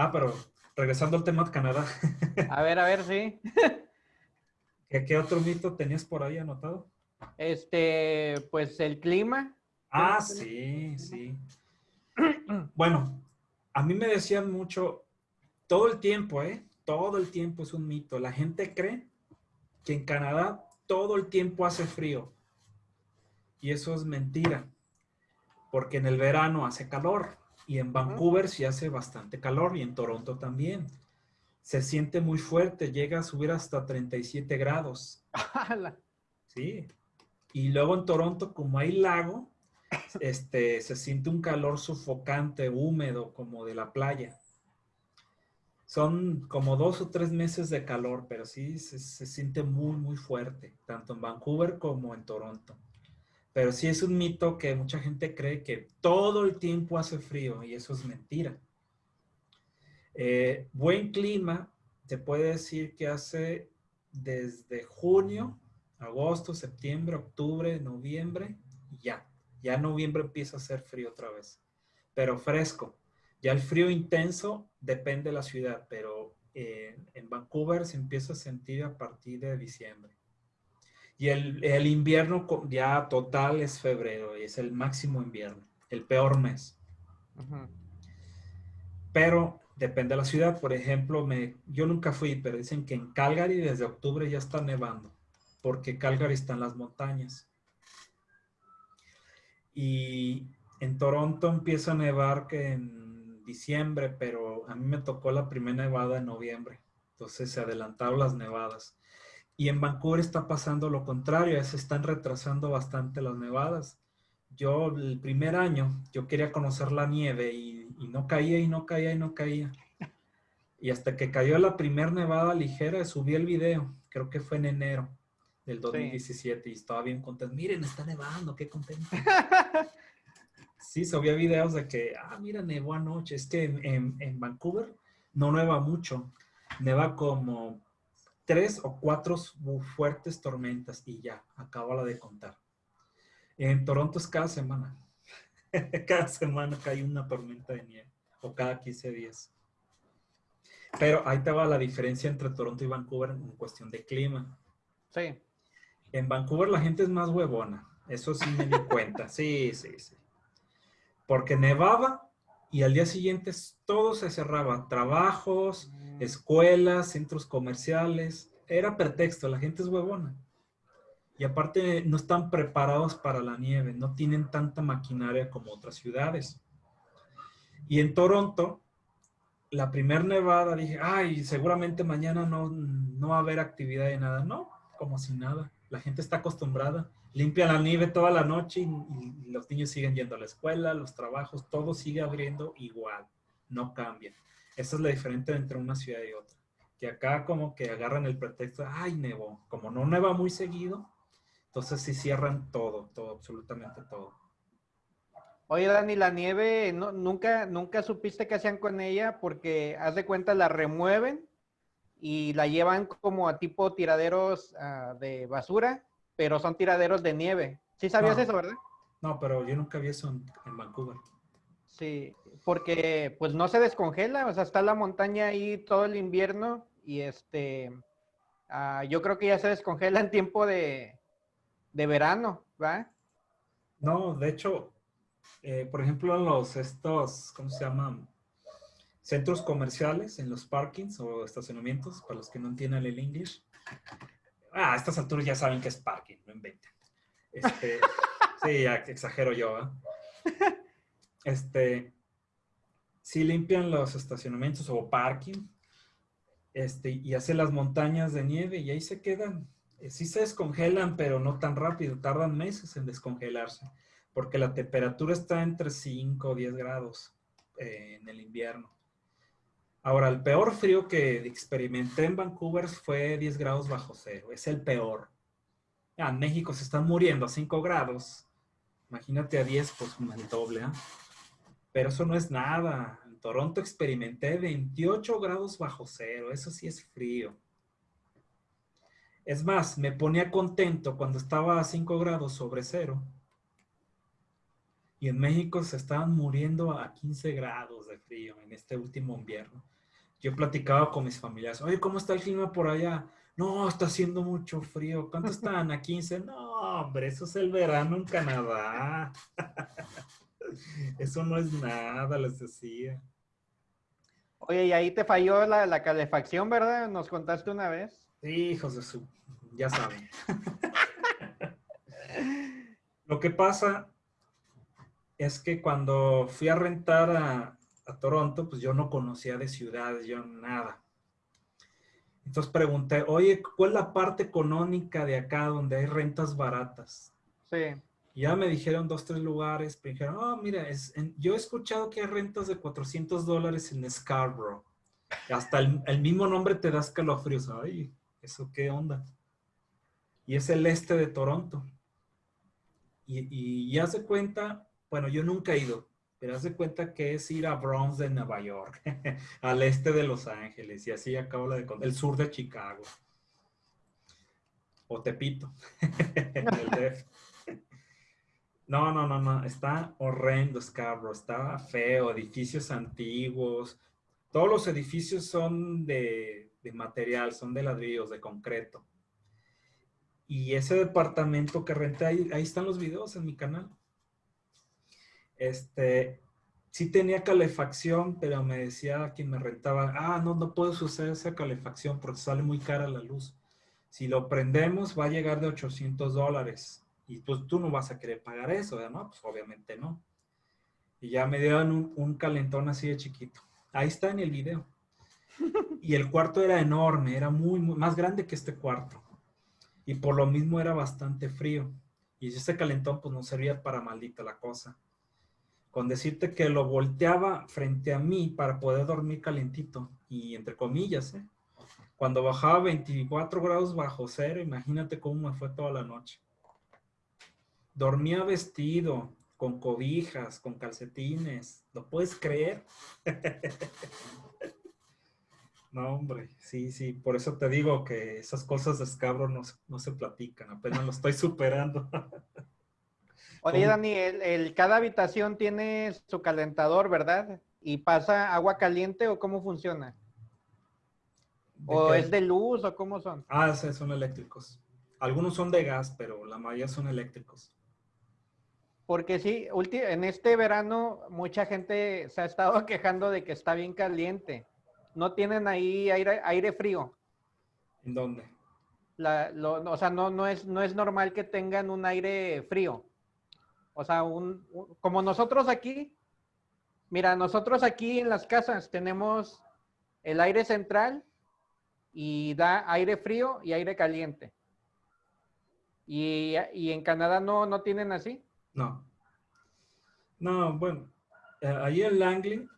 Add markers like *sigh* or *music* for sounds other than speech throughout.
Ah, pero regresando al tema de Canadá. *laughs* A ver, a ver, sí. ¿Qué, ¿Qué, otro mito tenías por ahí anotado? Este, pues el clima. Ah, sí, sí. *clears throat* Bueno, a mí me decían mucho, todo el tiempo, ¿eh? Todo el tiempo es un mito. La gente cree que en Canadá todo el tiempo hace frío. Y eso es mentira. Porque en el verano hace calor. Y en Vancouver sí hace bastante calor. Y en Toronto también. Se siente muy fuerte. Llega a subir hasta 37 grados. Sí. Y luego en Toronto, como hay lago, este, se siente un calor sofocante, húmedo, como de la playa. Son como dos o tres meses de calor, pero sí se, se, siente muy, muy fuerte, tanto en Vancouver como en Toronto. Pero sí es un mito que mucha gente cree que todo el tiempo hace frío y eso es mentira. Eh, buen clima, te puede decir que hace desde junio, agosto, septiembre, octubre, noviembre, ya. Ya noviembre empieza a hacer frío otra vez, pero fresco. Ya el frío intenso depende de la ciudad, pero en Vancouver se empieza a sentir a partir de diciembre. Y el, el, invierno ya total es febrero, y es el máximo invierno, el peor mes. Uh -huh. Pero depende de la ciudad. Por ejemplo, me, yo nunca fui, pero dicen que en Calgary desde octubre ya está nevando, porque Calgary está en las montañas. Y en Toronto empieza a nevar que en diciembre, pero a mí me tocó la primera nevada en noviembre. Entonces se adelantaron las nevadas. Y en Vancouver está pasando lo contrario, se están retrasando bastante las nevadas. Yo el primer año, yo quería conocer la nieve y, y no caía y no caía y no caía. Y hasta que cayó la primera nevada ligera, subí el video, creo que fue en enero del 2017 sí. y estaba bien contento. Miren, está nevando, qué contento. *laughs* sí, subía videos de que, ah, mira, nevó anoche. Es que en, en, en Vancouver no neva mucho, neva como tres o cuatro fuertes tormentas y ya, acabo la de contar. En Toronto es cada semana. *laughs* cada semana cae una tormenta de nieve o cada 15 días. Pero ahí te va la diferencia entre Toronto y Vancouver en cuestión de clima. Sí. En Vancouver la gente es más huevona. Eso sí me di cuenta. Sí, sí, sí. Porque nevaba y al día siguiente todo se cerraba. Trabajos, escuelas, centros comerciales. Era pretexto, la gente es huevona. Y aparte no están preparados para la nieve, no tienen tanta maquinaria como otras ciudades. Y en Toronto, la primera nevada dije, ay, seguramente mañana no, no va a haber actividad de nada. No, como si nada. La gente está acostumbrada. Limpia la nieve toda la noche y, y, los niños siguen yendo a la escuela, los trabajos, todo sigue abriendo igual. No cambia. Esa es la diferencia entre una ciudad y otra. Que acá como que agarran el pretexto, ay, nevó. Como no neva muy seguido, entonces sí cierran todo, todo, absolutamente todo. Oye, Dani, la nieve, no, nunca, nunca supiste qué hacían con ella porque, haz de cuenta, la remueven y la llevan como a tipo tiraderos uh, de basura, pero son tiraderos de nieve. ¿Sí sabías no, eso, verdad? No, pero yo nunca vi eso en, en, Vancouver. Sí, porque pues no se descongela, o sea, está la montaña ahí todo el invierno y este, uh, yo creo que ya se descongela en tiempo de, de verano, ¿va? No, de hecho, eh, por ejemplo, en los estos, ¿cómo se llaman? Centros comerciales, en los parkings o estacionamientos, para los que no entiendan el inglés. Ah, a estas alturas ya saben que es parking, no inventen. Este, *laughs* sí, ya exagero yo, ¿eh? Este, sí limpian los estacionamientos o parking, este, y hacen las montañas de nieve y ahí se quedan sí se descongelan, pero no tan rápido, tardan meses en descongelarse, porque la temperatura está entre 5 o 10 grados eh, en el invierno. Ahora, el peor frío que experimenté en Vancouver fue 10 grados bajo cero, es el peor. Ah, en México se están muriendo a 5 grados, imagínate a 10, pues el doble, ¿eh? Pero eso no es nada. En Toronto experimenté 28 grados bajo cero, eso sí es frío. Es más, me ponía contento cuando estaba a 5 grados sobre cero. Y en México se estaban muriendo a 15 grados de frío en este último invierno. Yo platicaba con mis familiares, oye, ¿cómo está el clima por allá? No, está haciendo mucho frío. ¿Cuánto están? ¿A 15? No, hombre, eso es el verano en Canadá. *laughs* Eso no es nada, les decía. Oye, y ahí te falló la, la calefacción, ¿verdad? Nos contaste una vez. Sí, hijos de su, ya saben. *laughs* Lo que pasa es que cuando fui a rentar a, a, Toronto, pues yo no conocía de ciudades, yo nada. Entonces pregunté, oye, ¿cuál es la parte económica de acá donde hay rentas baratas? Sí. Y ya me dijeron dos, tres lugares, me dijeron, oh, mira, es, yo he escuchado que hay rentas de 400 dólares en Scarborough. Hasta el, el, mismo nombre te da escalofríos. Ay, ¿eso qué onda? Y es el este de Toronto. Y, y ya se cuenta, bueno, yo nunca he ido, pero hace cuenta que es ir a Bronx de Nueva York, *laughs* al este de Los Ángeles, y así acabo la de el sur de Chicago. O Tepito, *laughs* el DF. No, no, no, no. Está horrendo Scarborough. Está feo. Edificios antiguos. Todos los edificios son de, material, son de ladrillos, de concreto. Y ese departamento que renté, ahí, ahí están los videos en mi canal. Este, sí tenía calefacción, pero me decía quien me rentaba, ah, no, no puedes usar esa calefacción porque sale muy cara la luz. Si lo prendemos va a llegar de 800 dólares y pues tú no vas a querer pagar eso, ¿no? Pues obviamente no. Y ya me dieron un, un, calentón así de chiquito. Ahí está en el video. *laughs* Y el cuarto era enorme, era muy, muy, más grande que este cuarto. Y por lo mismo era bastante frío. Y ese calentón pues no servía para maldita la cosa. Con decirte que lo volteaba frente a mí para poder dormir calentito. Y entre comillas, ¿eh? Cuando bajaba 24 grados bajo cero, imagínate cómo me fue toda la noche. Dormía vestido, con cobijas, con calcetines. ¿Lo puedes creer? *laughs* no, hombre, sí, sí. Por eso te digo que esas cosas de escabro no, no se platican. Apenas lo estoy *laughs* superando. *laughs* Oye, Dani, el, el, cada habitación tiene su calentador, ¿verdad? ¿Y pasa agua caliente o cómo funciona? ¿O qué? es de luz o cómo son? Ah, sí, son eléctricos. Algunos son de gas, pero la mayoría son eléctricos. Porque sí, en este verano mucha gente se ha estado *laughs* quejando de que está bien caliente. ¿No tienen ahí aire, aire frío? ¿En dónde? La, lo, o sea, no, no, es, no es normal que tengan un aire frío. O sea, un, un, como nosotros aquí, mira, nosotros aquí en las casas tenemos el aire central y da aire frío y aire caliente. ¿Y, y en Canadá no, no tienen así? No. No, bueno, eh, ahí en Langley,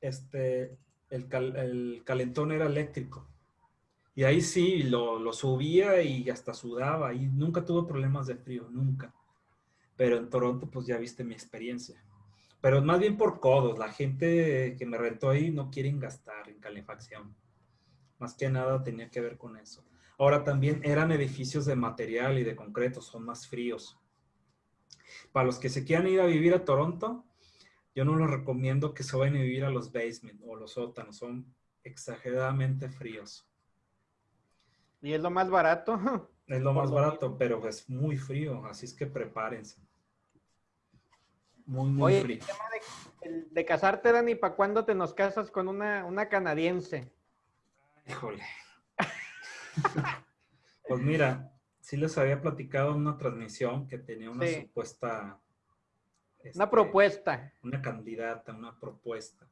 este, el, cal, el, calentón era eléctrico. Y ahí sí, lo, lo, subía y hasta sudaba. Y nunca tuve problemas de frío, nunca. Pero en Toronto, pues ya viste mi experiencia. Pero más bien por codos. La gente que me rentó ahí no quieren gastar en calefacción. Más que nada tenía que ver con eso. Ahora también eran edificios de material y de concreto, son más fríos. Para los que se quieran ir a vivir a Toronto, yo no les recomiendo que se vayan a vivir a los basement o los sótanos, son exageradamente fríos. ¿Y es lo más barato? *laughs* Es lo más barato, pero es muy frío, así es que prepárense. Muy, muy Oye, frío. El tema de, de, casarte, Dani, ¿para cuándo te nos casas con una, una canadiense? Híjole. *laughs* pues mira, sí les había platicado en una transmisión que tenía una sí. supuesta... Este, una propuesta. Una candidata, una propuesta.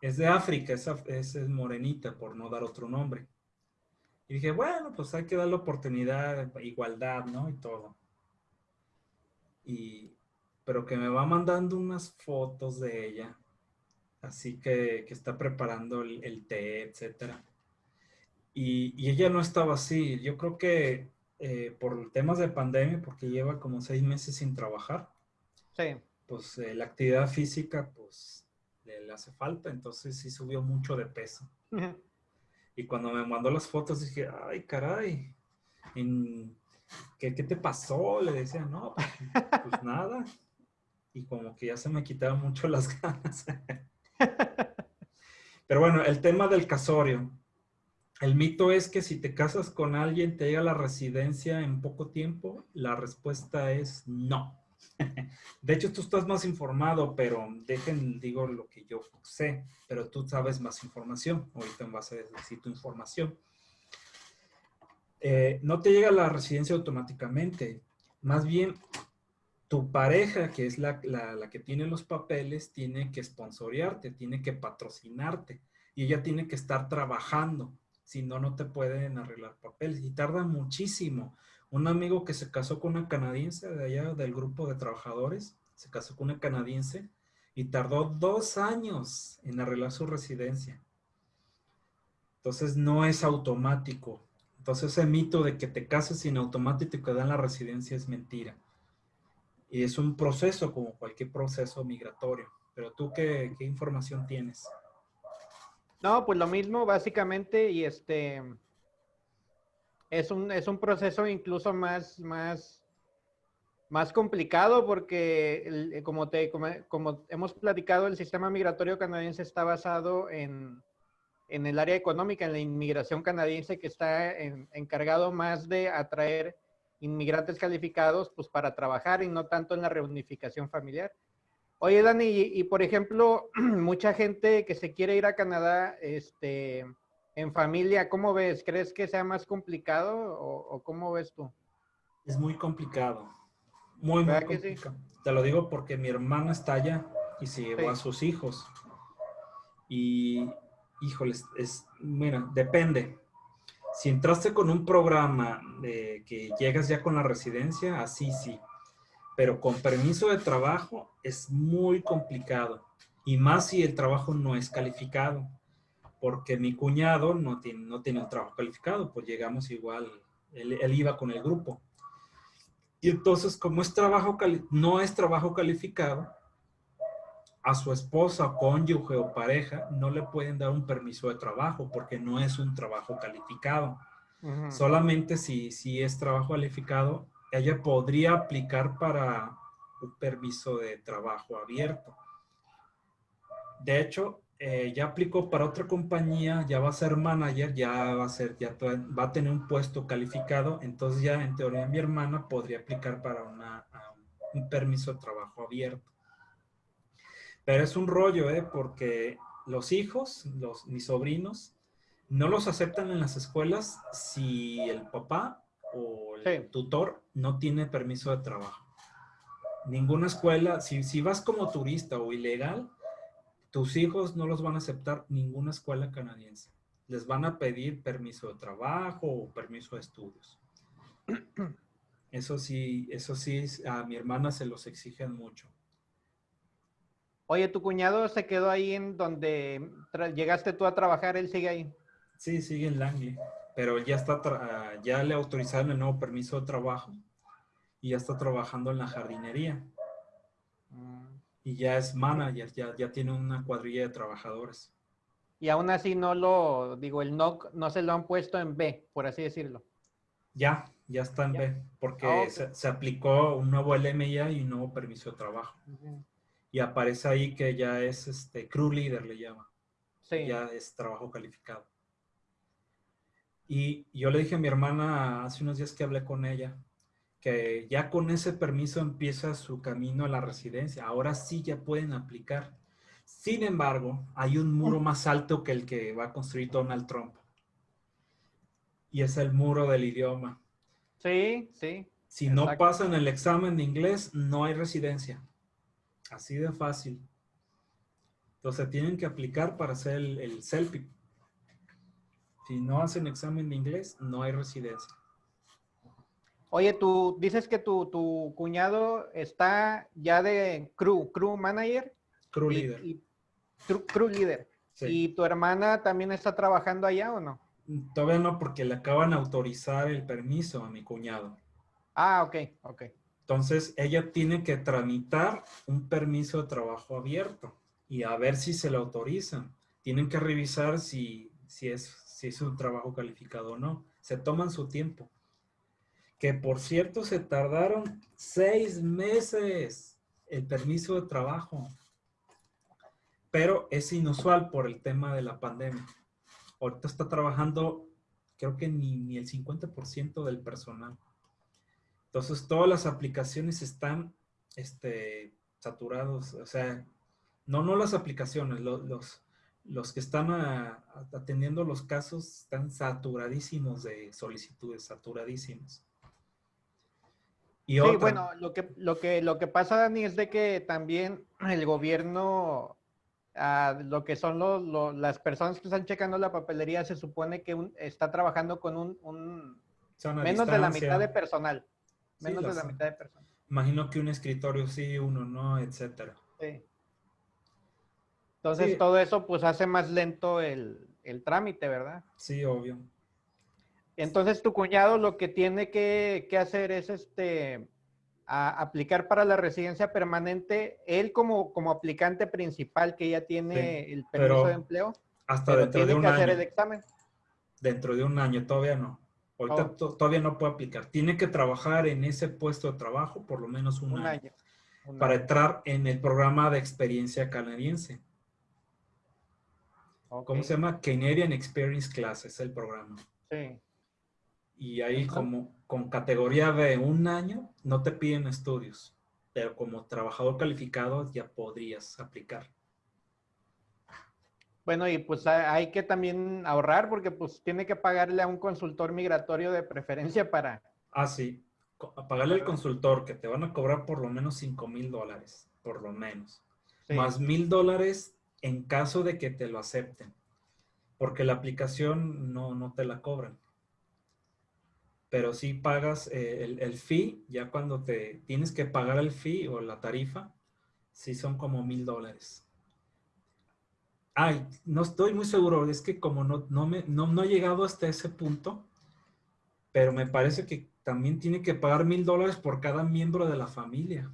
Es de África, es, es, morenita, por no dar otro nombre. Y dije, bueno, pues hay que darle oportunidad, igualdad, ¿no? Y todo. Y, pero que me va mandando unas fotos de ella. Así que, que está preparando el, el té, etcétera. Y, y, ella no estaba así. Yo creo que eh, por temas de pandemia, porque lleva como seis meses sin trabajar. Sí. Pues eh, la actividad física, pues le, le, hace falta, entonces sí subió mucho de peso. Uh -huh. Y cuando me mandó las fotos dije, ay, caray, ¿qué, ¿qué, te pasó? Le decía, no, pues, pues nada. y como que ya se me quitaron mucho las *laughs* ganas. *laughs* Pero bueno, el tema del casorio. El mito es que si te casas con alguien, te llega la residencia en poco tiempo. La respuesta es no. *laughs* De hecho, tú estás más informado, pero dejen, digo lo que yo sé, pero tú sabes más información. Ahorita vas a decir tu información. Eh, no te llega la residencia automáticamente. Más bien, tu pareja, que es la, la, que tiene los papeles, tiene que sponsorearte, tiene que patrocinarte y ella tiene que estar trabajando. Si no, no te pueden arreglar papeles y tarda muchísimo. Un amigo que se casó con una canadiense de allá del grupo de trabajadores, se casó con una canadiense y tardó dos años en arreglar su residencia. Entonces no es automático. Entonces ese mito de que te cases sin automático y te dan la residencia es mentira. Y es un proceso como cualquier proceso migratorio. Pero tú, ¿qué, qué información tienes? No, pues lo mismo básicamente y este es un, es un proceso incluso más, más, más complicado porque como, te, como, hemos platicado, el sistema migratorio canadiense está basado en, en el área económica, en la inmigración canadiense que está encargado más de atraer inmigrantes calificados pues para trabajar y no tanto en la reunificación familiar. Oye, Dani, y, por ejemplo, *clears throat* mucha gente que se quiere ir a Canadá este, en familia, ¿cómo ves? ¿Crees que sea más complicado o, cómo ves tú? Es muy complicado. Muy, muy complicado. Te lo digo porque mi hermana está allá y se llevó a sus hijos. Y, híjoles, es, mira, depende. Si entraste con un programa de que llegas ya con la residencia, así sí. Pero con permiso de trabajo es muy complicado. Y más si el trabajo no es calificado. Porque mi cuñado no tiene, no tiene un trabajo calificado, pues llegamos igual, él, iba con el grupo. Y entonces, como es trabajo no es trabajo calificado, a su esposa, cónyuge o pareja no le pueden dar un permiso de trabajo porque no es un trabajo calificado. Solamente si, si es trabajo calificado, ella podría aplicar para un permiso de trabajo abierto. De hecho, eh, ya aplicó para otra compañía, ya va a ser manager, ya va a ser, ya va a tener un puesto calificado, entonces ya en teoría mi hermana podría aplicar para un permiso de trabajo abierto. Pero es un rollo, ¿eh? Porque los hijos, los, mis sobrinos, no los aceptan en las escuelas si el papá o el tutor no tiene permiso de trabajo. Ninguna escuela, si, si vas como turista o ilegal, tus hijos no los van a aceptar ninguna escuela canadiense. Les van a pedir permiso de trabajo o permiso de estudios. *clears throat* Eso sí, eso sí, a mi hermana se los exigen mucho. Oye, ¿tu cuñado se quedó ahí en donde llegaste tú a trabajar? ¿Él sigue ahí? Sí, sigue en Langley, pero ya está, ya le autorizaron el nuevo permiso de trabajo y ya está trabajando en la jardinería. Y ya es manager, ya, ya tiene una cuadrilla de trabajadores. Y aún así no lo, digo, el NOC no se lo han puesto en B, por así decirlo. Ya, ya está en B, porque ah, se, aplicó un nuevo LMIA y un nuevo permiso de trabajo y aparece ahí que ya es este crew leader, le llama. Sí. Ya es trabajo calificado. Y yo le dije a mi hermana hace unos días que hablé con ella, que ya con ese permiso empieza su camino a la residencia. Ahora sí ya pueden aplicar. Sin embargo, hay un muro más alto que el que va a construir Donald Trump. Y es el muro del idioma. Sí, sí. Si no pasan el examen de inglés, no hay residencia. Así de fácil. Entonces tienen que aplicar para hacer el, el CELPIP. Si no hacen examen de inglés, no hay residencia. Oye, tú dices que tu, tu cuñado está ya de crew, crew manager. Crew leader. crew, leader. ¿Y tu hermana también está trabajando allá o no? Todavía no, porque le acaban de autorizar el permiso a mi cuñado. Ah, ok, ok. Entonces, ella tiene que tramitar un permiso de trabajo abierto y a ver si se le autorizan. Tienen que revisar si, si, es, si es un trabajo calificado o no. Se toman su tiempo. Que por cierto, se tardaron seis meses. el permiso de trabajo. Pero es inusual por el tema de la pandemia. Ahorita está trabajando, creo que ni, ni el 50% del personal. Entonces, todas las aplicaciones están este, saturados. O sea, no, no las aplicaciones, los, los, que están atendiendo los casos están saturadísimos de solicitudes, saturadísimos. Y sí, bueno, lo que, lo, que, lo que pasa, Dani, es de que también el gobierno, ah, lo que son los, las personas que están checando la papelería, se supone que está trabajando con un, menos de la mitad de personal. Menos de la mitad de personal. Imagino que un escritorio sí, uno no, etcétera. Sí. Entonces todo eso pues hace más lento el, el trámite, ¿verdad? Sí, obvio. Entonces tu cuñado lo que tiene que, hacer es este aplicar para la residencia permanente, él como, como aplicante principal que ya tiene el permiso de empleo, hasta dentro de un que hacer el examen. Dentro de un año, todavía no. Ahorita oh. todavía no puede aplicar. Tiene que trabajar en ese puesto de trabajo por lo menos un, año, para entrar en el programa de experiencia canadiense. ¿Cómo se llama? Canadian Experience Class es el programa. Sí. Y ahí como con categoría de un año no te piden estudios, pero como trabajador calificado ya podrías aplicar. Bueno, y pues hay que también ahorrar porque pues tiene que pagarle a un consultor migratorio de preferencia para... Ah, sí. Pagarle al consultor que te van a cobrar por lo menos 5 mil dólares, por lo menos. Más mil dólares en caso de que te lo acepten. Porque la aplicación no, no te la cobran pero si pagas eh, el, el, fee, ya cuando te tienes que pagar el fee o la tarifa, sí son como mil dólares. Ay, no estoy muy seguro, es que como no, no, me, no, no he llegado hasta ese punto, pero me parece que también tiene que pagar mil dólares por cada miembro de la familia.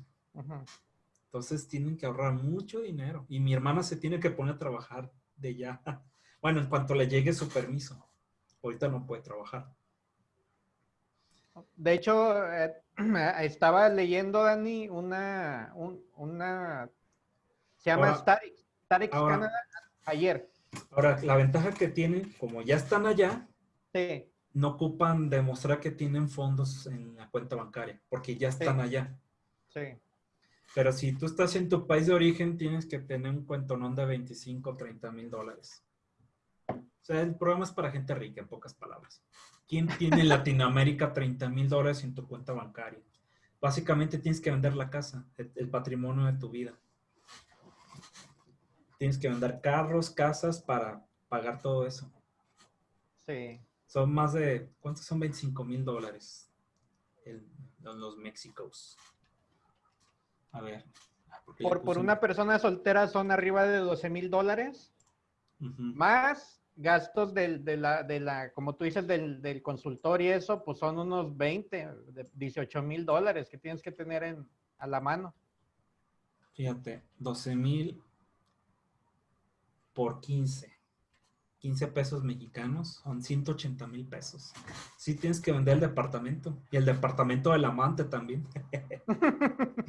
Entonces tienen que ahorrar mucho dinero. Y mi hermana se tiene que poner a trabajar de ya. *laughs* Bueno, en cuanto le llegue su permiso. Ahorita no puede trabajar. De hecho, eh, *clears throat* estaba leyendo, Dani, una, una, se llama Starix, Canada, ayer. Ahora, la ventaja que tienen, como ya están allá, no ocupan demostrar que tienen fondos en la cuenta bancaria, porque ya están allá. Sí. Pero si tú estás en tu país de origen, tienes que tener un cuentonón de 25 o 30 mil dólares. O sea, el programa es para gente rica, en pocas palabras. ¿Quién tiene en Latinoamérica 30 mil dólares en tu cuenta bancaria? Básicamente tienes que vender la casa, el patrimonio de tu vida. Tienes que vender carros, casas para pagar todo eso. Sí. Son más de, ¿cuántos son 25 mil dólares en los Méxicos? A ver. Por, por una persona soltera son arriba de 12 mil dólares. Más gastos del, de, la, de la, como tú dices, del, del consultor y eso, pues son unos 20, 18 mil dólares que tienes que tener en, a la mano. Fíjate, 12 mil por 15. 15 pesos mexicanos son 180 mil pesos. Sí tienes que vender el departamento y el departamento del amante también. *laughs*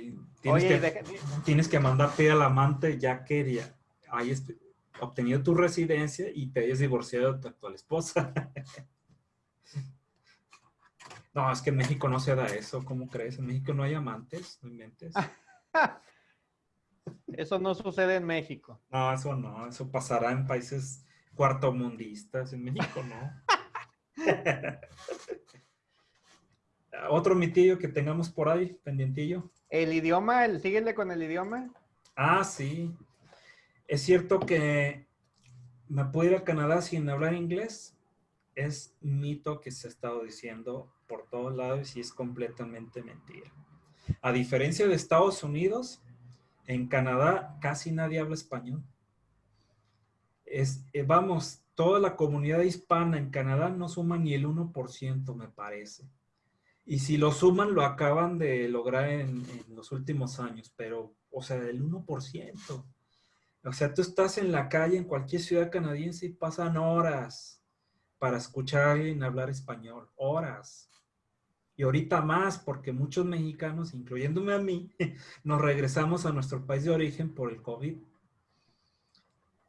sí, tienes, que, tienes que mandarte al amante ya que ahí obtenido tu residencia y te hayas divorciado de tu actual esposa. *laughs* no, es que en México no se da eso, ¿cómo crees? En México no hay amantes, no inventes. *laughs* eso no sucede en México. No, eso no, eso pasará en países cuartomundistas, en México no. *laughs* Otro mitillo que tengamos por ahí, pendientillo. El idioma, el, síguele con el idioma. Ah, sí. Es cierto que me puedo ir a Canadá sin hablar inglés. Es mito que se ha estado diciendo por todos lados y es completamente mentira. A diferencia de Estados Unidos, en Canadá casi nadie habla español. Es, eh, vamos, toda la comunidad hispana en Canadá no suma ni el 1%, me parece. Y si lo suman, lo acaban de lograr en, los últimos años, pero, o sea, el 1%. O sea, tú estás en la calle en cualquier ciudad canadiense y pasan horas para escuchar a alguien hablar español. Horas. Y ahorita más, porque muchos mexicanos, incluyéndome a mí, *laughs* nos regresamos a nuestro país de origen por el COVID.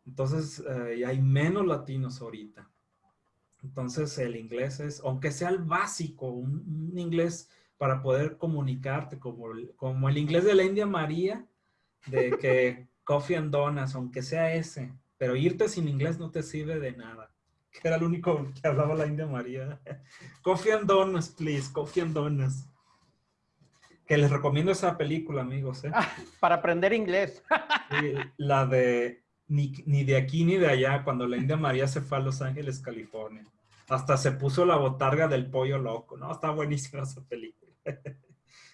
Entonces, eh, hay menos latinos ahorita. Entonces, el inglés es, aunque sea el básico, un, inglés para poder comunicarte, como, como el inglés de la India María, de que *laughs* coffee and donuts, aunque sea ese, pero irte sin inglés no te sirve de nada. Que era el único que hablaba la India María. coffee and donuts, please, coffee and donuts. Que les recomiendo esa película, amigos. ¿eh? *laughs* para aprender inglés. la de ni, ni, de aquí ni de allá, cuando la India María se fue a Los Ángeles, California. Hasta se puso la botarga del pollo loco, ¿no? Está buenísima esa película. *laughs*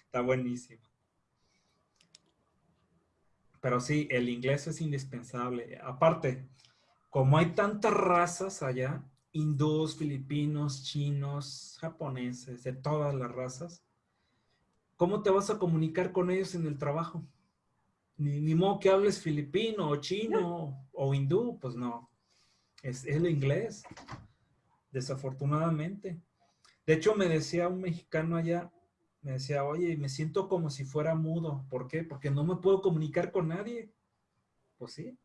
Está buenísima. Pero sí, el inglés es indispensable. Aparte, como hay tantas razas allá, hindús, filipinos, chinos, japoneses, de todas las razas, ¿cómo te vas a comunicar con ellos en el trabajo? Ni, ni modo que hables filipino o chino o hindú, pues no. Es, es el inglés desafortunadamente. De hecho, me decía un mexicano allá, me decía, oye, me siento como si fuera mudo. ¿Por qué? Porque no me puedo comunicar con nadie. Pues sí.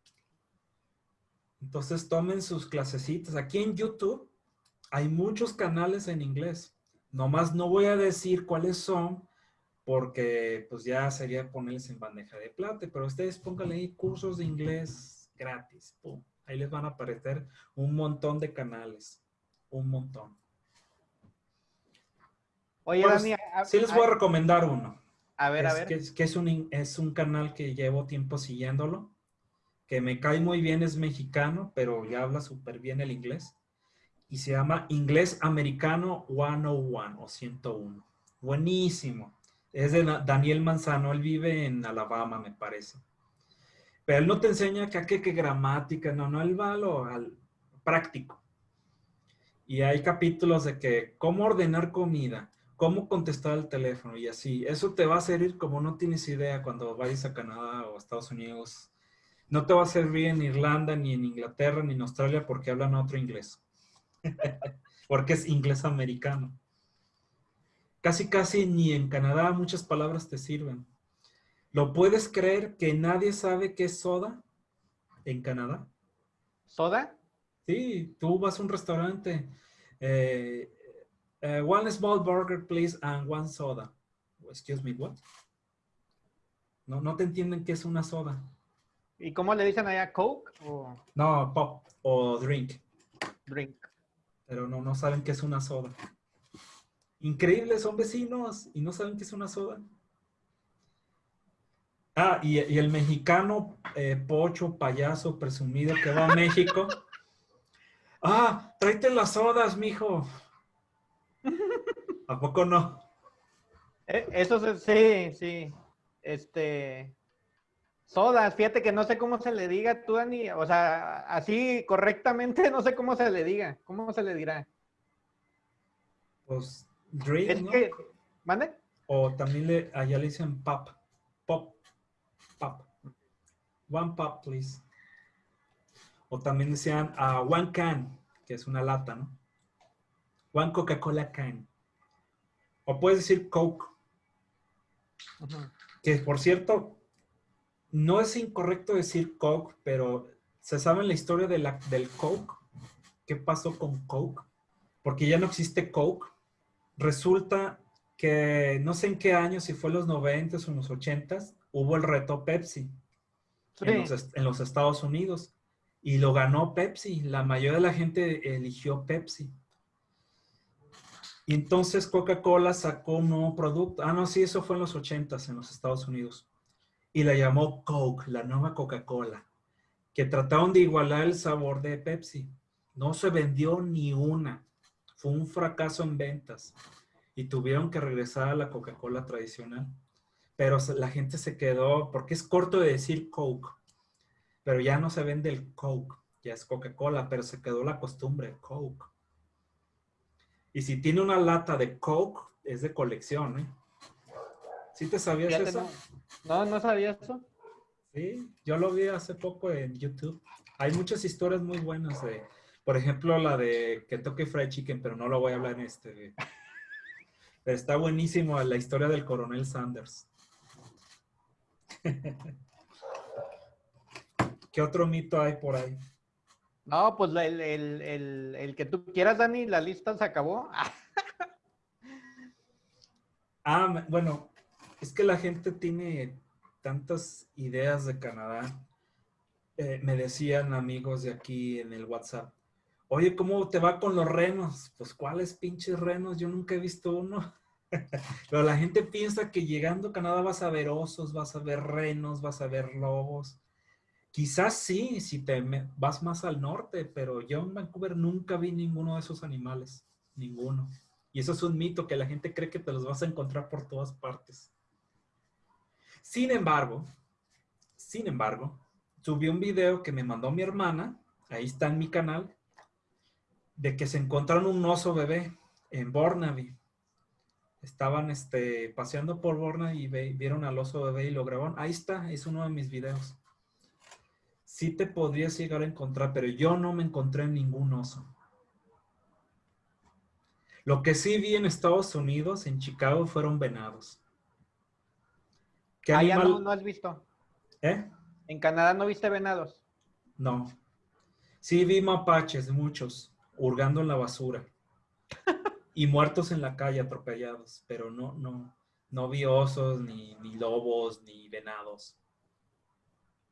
Entonces tomen sus clasecitas. Aquí en YouTube hay muchos canales en inglés. Nomás no voy a decir cuáles son porque pues ya sería ponerles en bandeja de plata, pero ustedes pónganle ahí cursos de inglés gratis. Ahí les van a aparecer un montón de canales un montón. Oye, pues, Dani, sí les voy a recomendar uno. A ver, a ver. Que, es, un, es un canal que llevo tiempo siguiéndolo, que me cae muy bien, es mexicano, pero ya habla súper bien el inglés. Y se llama Inglés Americano 101 o 101. Buenísimo. Es de Daniel Manzano, él vive en Alabama, me parece. Pero él no te enseña que, que, que gramática, no, no, él va al práctico. Y hay capítulos de que cómo ordenar comida, cómo contestar el teléfono y así. Eso te va a servir como no tienes idea cuando vayas a Canadá o Estados Unidos. No te va a servir en Irlanda, ni en Inglaterra, ni en Australia porque hablan otro inglés. *laughs* porque es inglés americano. Casi, casi ni en Canadá muchas palabras te sirven. ¿Lo puedes creer que nadie sabe qué es soda en Canadá? ¿Soda? Sí, tú vas a un restaurante. Eh, eh, one small burger, please, and one soda. Excuse me, what? No, no te entienden qué es una soda. ¿Y cómo le dicen allá? ¿Coke? No, pop o drink. Drink. Pero no, no saben qué es una soda. Increíble, son vecinos y no saben qué es una soda. Ah, y, el mexicano eh, pocho, payaso, presumido que va a México. *laughs* Ah, tráete las sodas, mijo. ¿A poco no? Eh, eso sí, sí. Este. Sodas, fíjate que no sé cómo se le diga tú, Dani. O sea, así correctamente *laughs* no sé cómo se le diga. ¿Cómo se le dirá? Pues, drink, ¿no? ¿Mande? O también le, allá le dicen pop. Pop. Pop. One pop, please. O también decían uh, one can, que es una lata, ¿no? One Coca-Cola can. O puedes decir Coke. Que por cierto, no es incorrecto decir Coke, pero ¿se sabe la historia de la, del Coke? ¿Qué pasó con Coke? Porque ya no existe Coke. Resulta que no sé en qué año, si fue en los 90 o en los 80 hubo el reto Pepsi en los Estados Unidos y lo ganó Pepsi. La mayoría de la gente eligió Pepsi. Y entonces Coca-Cola sacó un nuevo producto. Ah, no, sí, eso fue en los 80 en los Estados Unidos. Y la llamó Coke, la nueva Coca-Cola, que trataron de igualar el sabor de Pepsi. No se vendió ni una. Fue un fracaso en ventas. Y tuvieron que regresar a la Coca-Cola tradicional. Pero la gente se quedó, porque es corto de decir Coke pero ya no se vende el Coke, ya es Coca-Cola, pero se quedó la costumbre, Coke. Y si tiene una lata de Coke, es de colección, ¿eh? ¿Sí te sabías eso? No. no, sabía eso. Sí, yo lo vi hace poco en YouTube. Hay muchas historias muy buenas de, por ejemplo, la de Kentucky Fried Chicken, pero no lo voy a hablar en este. Pero está buenísimo la historia del coronel Sanders. *laughs* ¿Qué otro mito hay por ahí? No, pues el, el, el, que tú quieras, Dani, la lista se acabó. *laughs* ah, bueno, es que la gente tiene tantas ideas de Canadá. Eh, me decían amigos de aquí en el WhatsApp, oye, ¿cómo te va con los renos? Pues, ¿cuáles pinches renos? Yo nunca he visto uno. *laughs* Pero la gente piensa que llegando a Canadá vas a ver osos, vas a ver renos, vas a ver lobos. Quizás sí, si te vas más al norte, pero yo en Vancouver nunca vi ninguno de esos animales. Ninguno. Y eso es un mito que la gente cree que te los vas a encontrar por todas partes. Sin embargo, sin embargo, subí un video que me mandó mi hermana, ahí está en mi canal, de que se encontraron un oso bebé en Burnaby. Estaban este, paseando por Burnaby y vieron al oso bebé y lo grabaron. Ahí está, es uno de mis videos. Sí te podrías llegar a encontrar, pero yo no me encontré ningún oso. Lo que sí vi en Estados Unidos, en Chicago, fueron venados. ¿Qué Allá no, no has visto. ¿Eh? ¿En Canadá no viste venados? No. Sí vi mapaches, muchos hurgando en la basura. y muertos en la calle atropellados, pero no, no, no vi osos, ni, ni lobos, ni venados,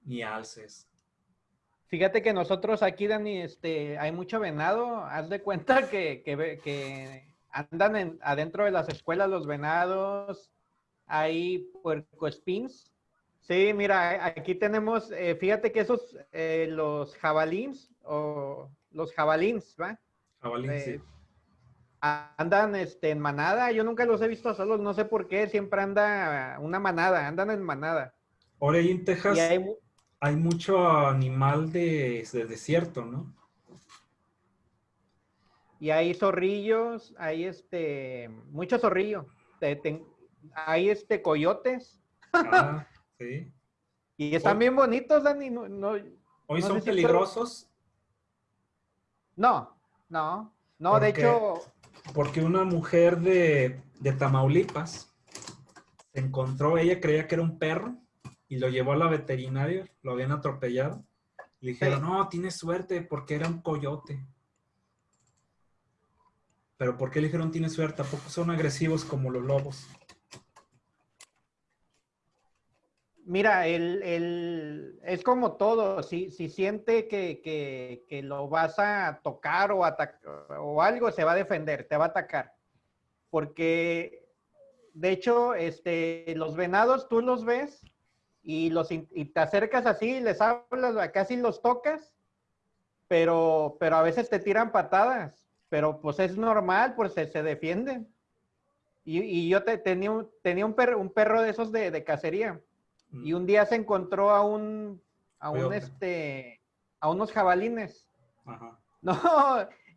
ni alces. Fíjate que nosotros aquí, Dani, este, hay mucho venado. Haz de cuenta *laughs* que, que, andan en, adentro de las escuelas los venados. Hay puercoespins. Sí, mira, aquí tenemos, eh, fíjate que esos, eh, los jabalíns o los jabalíns, ¿va? Jabalíns, sí. Andan este, en manada, yo nunca los he visto solos, no sé por qué, siempre anda una manada, andan en manada. Ahora ahí en Texas hay, mucho animal de, desierto, ¿no? Y hay zorrillos, hay este, mucho zorrillo, hay este coyotes. Ah, *laughs* sí. Y están bien bonitos, Dani. No, ¿Hoy son peligrosos? No, no, no, de hecho... Porque una mujer de, Tamaulipas se encontró, ella creía que era un perro y lo llevó a la veterinaria, lo habían atropellado. Y dijeron, no, tienes suerte porque era un coyote. Pero ¿por qué le dijeron tiene suerte? Tampoco son agresivos como los lobos. Mira, el, es como todo, si, si siente que, lo vas a tocar o, o algo, se va a defender, te va a atacar. Porque, de hecho, este, los venados tú los ves y, los, y te acercas así, les hablas, casi los tocas, pero, pero a veces te tiran patadas, pero pues es normal, pues se, se defienden. Y, yo te, tenía, tenía un, perro, un perro de esos de, de cacería y un día se encontró a un, a un este, a unos jabalines. Ajá. *laughs* No,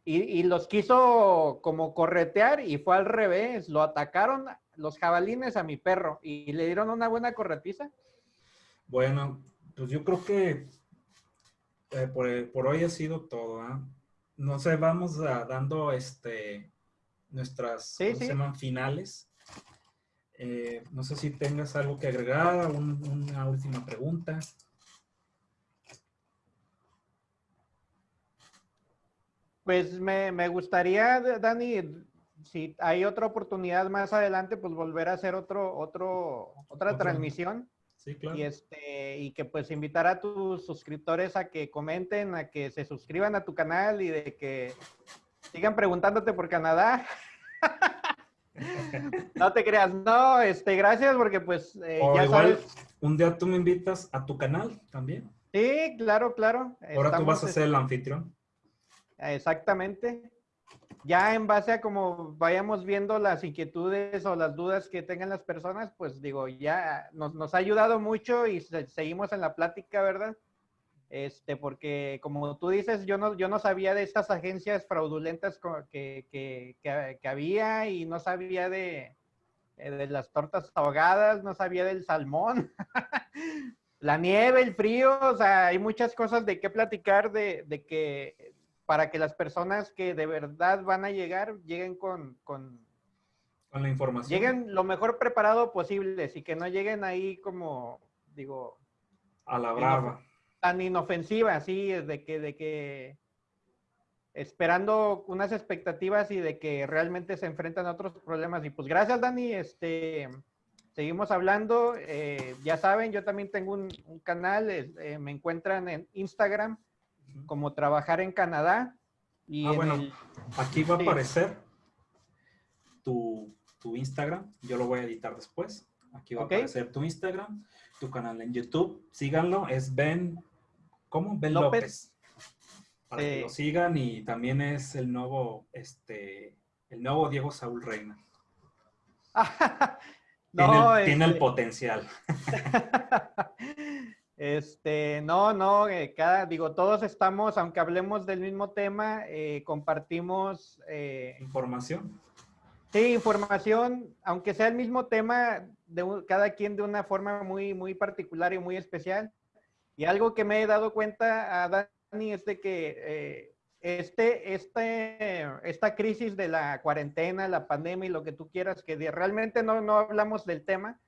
y, los quiso como corretear y fue al revés. Lo atacaron los jabalines a mi perro y le dieron una buena corretiza. Bueno, pues yo creo que eh, por, hoy ha sido todo. ¿ah? No sé, vamos dando este nuestras finales. Eh, no sé si tengas algo que agregar, una última pregunta. Pues me, gustaría, Dani, si hay otra oportunidad más adelante, pues volver a hacer otro, otro, otra transmisión. Sí, claro. Y, este, y que pues invitar a tus suscriptores a que comenten, a que se suscriban a tu canal y de que sigan preguntándote por Canadá. *laughs* no te creas, no, este, gracias porque pues eh, ya igual, Un día tú me invitas a tu canal también. Sí, claro, claro. Ahora tú vas a ser el este, anfitrión. Exactamente. Ya en base a como vayamos viendo las inquietudes o las dudas que tengan las personas, pues digo, ya nos, nos ha ayudado mucho y seguimos en la plática, ¿verdad? Este, porque como tú dices, yo no, yo no sabía de estas agencias fraudulentas que, que, que, había y no sabía de, eh, de, las tortas ahogadas, no sabía del salmón, *laughs* la nieve, el frío, o sea, hay muchas cosas de qué platicar de, de, que para que las personas que de verdad van a llegar lleguen con, con, Con la información. Lleguen lo mejor preparado posible y que no lleguen ahí como, digo... A la brava. Tan inofensiva, así, de que, de que esperando unas expectativas y de que realmente se enfrentan a otros problemas. Y pues gracias, Dani. Este, seguimos hablando. Eh, ya saben, yo también tengo un, canal. Eh, me encuentran en Instagram como Trabajar en Canadá. Y ah, bueno, aquí va a aparecer tu, Instagram. Yo lo voy a editar después. Aquí va a aparecer tu Instagram, tu canal en YouTube. Síganlo. Es Ben, ¿cómo? Ben López para que lo sigan y también es el nuevo, este, el nuevo Diego Saúl Reina. *laughs* no, tiene, el, este potencial. *laughs* este, no, no, eh, cada, digo, todos estamos, aunque hablemos del mismo tema, eh, compartimos... Eh, información. Sí, información, aunque sea el mismo tema, de cada quien de una forma muy, muy particular y muy especial. Y algo que me he dado cuenta, a es de que eh, este, este, esta crisis de la cuarentena, la pandemia y lo que tú quieras, que realmente no, no hablamos del tema,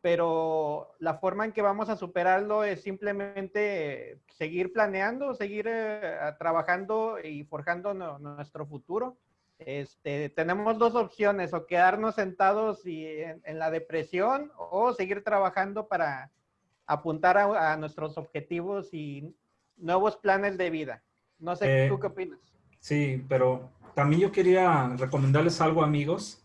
pero la forma en que vamos a superarlo es simplemente seguir planeando, seguir eh, trabajando y forjando nuestro futuro. Este, tenemos dos opciones, o quedarnos sentados y en, la depresión o seguir trabajando para apuntar a, a, nuestros objetivos y nuevos planes de vida. No sé, ¿tú eh, qué opinas? Sí, pero también yo quería recomendarles algo, amigos.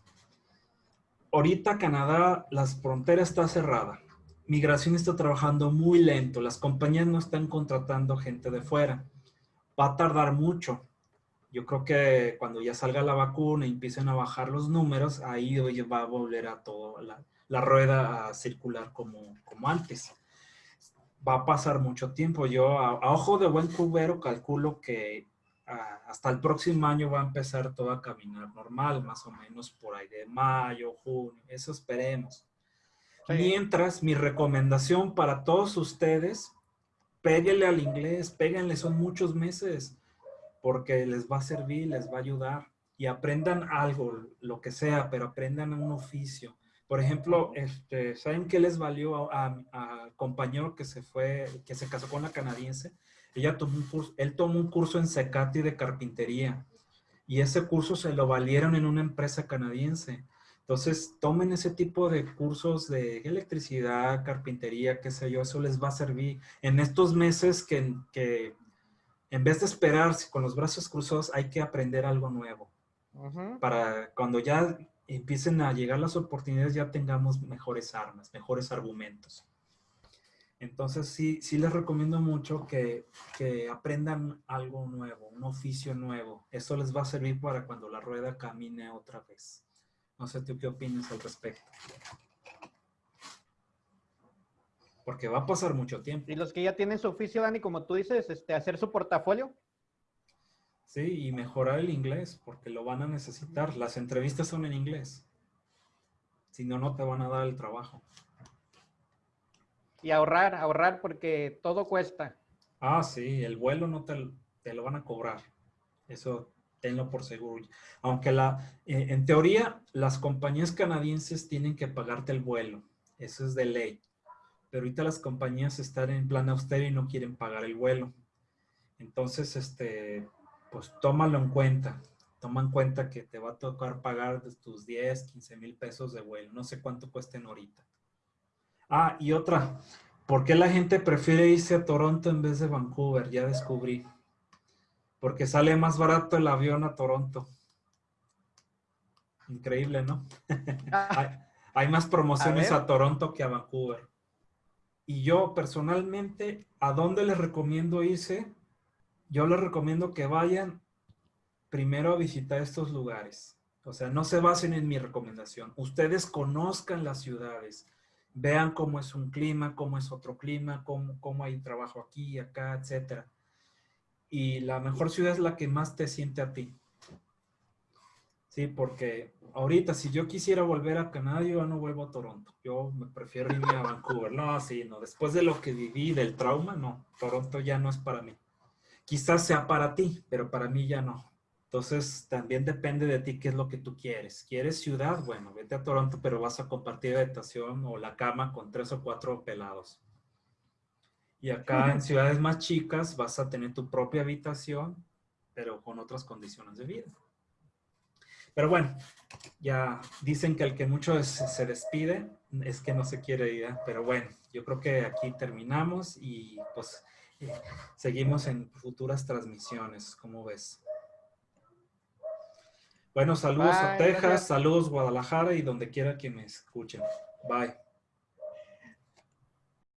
Ahorita Canadá, las fronteras está cerrada. Migración está trabajando muy lento. Las compañías no están contratando gente de fuera. Va a tardar mucho. Yo creo que cuando ya salga la vacuna y empiecen a bajar los números, ahí va a volver a todo la, la rueda a circular como, como antes va a pasar mucho tiempo. Yo a, ojo de buen cubero calculo que hasta el próximo año va a empezar todo a caminar normal, más o menos por ahí de mayo, junio, eso esperemos. Mientras, mi recomendación para todos ustedes, péguenle al inglés, péguenle, son muchos meses, porque les va a servir, les va a ayudar. Y aprendan algo, lo que sea, pero aprendan un oficio. Por ejemplo, este, ¿saben qué les valió al compañero que se fue, que se casó con la canadiense? Ella tomó un curso, él tomó un curso en Secati de carpintería. Y ese curso se lo valieron en una empresa canadiense. Entonces, tomen ese tipo de cursos de electricidad, carpintería, qué sé yo, eso les va a servir. En estos meses que, que en vez de esperar con los brazos cruzados, hay que aprender algo nuevo. Para cuando ya empiecen a llegar las oportunidades, ya tengamos mejores armas, mejores argumentos. Entonces, sí, sí les recomiendo mucho que, que, aprendan algo nuevo, un oficio nuevo. Eso les va a servir para cuando la rueda camine otra vez. No sé tú qué opinas al respecto. Porque va a pasar mucho tiempo. Y los que ya tienen su oficio, Dani, como tú dices, este, hacer su portafolio. Sí, y mejorar el inglés, porque lo van a necesitar. Las entrevistas son en inglés. Si no, no te van a dar el trabajo. Y ahorrar, ahorrar, porque todo cuesta. Ah, sí, el vuelo no te, te lo van a cobrar. Eso tenlo por seguro. Aunque la, eh, en teoría, las compañías canadienses tienen que pagarte el vuelo. Eso es de ley. Pero ahorita las compañías están en plan austero y no quieren pagar el vuelo. Entonces, este, pues tómalo en cuenta. Toma en cuenta que te va a tocar pagar tus 10, 15 mil pesos de vuelo. No sé cuánto cuesten ahorita. Ah, y otra. ¿Por qué la gente prefiere irse a Toronto en vez de Vancouver? Ya descubrí. Porque sale más barato el avión a Toronto. Increíble, ¿no? *laughs* hay, más promociones a, a Toronto que a Vancouver. Y yo personalmente, ¿a dónde les recomiendo irse? yo les recomiendo que vayan primero a visitar estos lugares. O sea, no se basen en mi recomendación. Ustedes conozcan las ciudades, vean cómo es un clima, cómo es otro clima, cómo, cómo hay trabajo aquí, acá, etc. Y la mejor ciudad es la que más te siente a ti. Sí, porque ahorita si yo quisiera volver a Canadá, yo no vuelvo a Toronto. Yo me prefiero irme a Vancouver. No, así no. Después de lo que viví, del trauma, no. Toronto ya no es para mí. Quizás sea para ti, pero para mí ya no. Entonces, también depende de ti qué es lo que tú quieres. ¿Quieres ciudad? Bueno, vete a Toronto, pero vas a compartir habitación o la cama con tres o cuatro pelados. Y acá en ciudades más chicas vas a tener tu propia habitación, pero con otras condiciones de vida. Pero bueno, ya dicen que el que mucho se despide es que no se quiere ir. ¿eh? Pero bueno, yo creo que aquí terminamos y pues eh, seguimos en futuras transmisiones. ¿Cómo ves? Bueno, saludos a Texas, saludos Guadalajara y donde quiera que me escuchen. Bye.